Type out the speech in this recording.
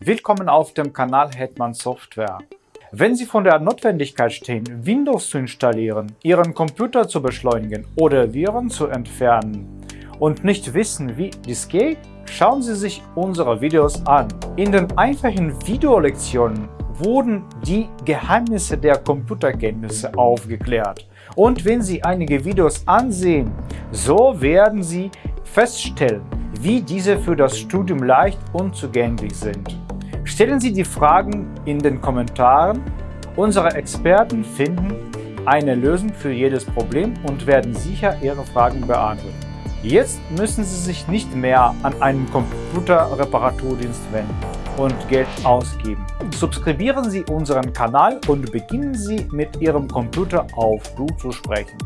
Willkommen auf dem Kanal Hetman Software. Wenn Sie von der Notwendigkeit stehen, Windows zu installieren, Ihren Computer zu beschleunigen oder Viren zu entfernen und nicht wissen, wie dies geht, schauen Sie sich unsere Videos an. In den einfachen Videolektionen wurden die Geheimnisse der Computerkenntnisse aufgeklärt. Und wenn Sie einige Videos ansehen, so werden Sie feststellen, wie diese für das Studium leicht und zugänglich sind. Stellen Sie die Fragen in den Kommentaren. Unsere Experten finden eine Lösung für jedes Problem und werden sicher Ihre Fragen beantworten. Jetzt müssen Sie sich nicht mehr an einen Computerreparaturdienst wenden und Geld ausgeben. Subskribieren Sie unseren Kanal und beginnen Sie mit Ihrem Computer auf Du zu sprechen.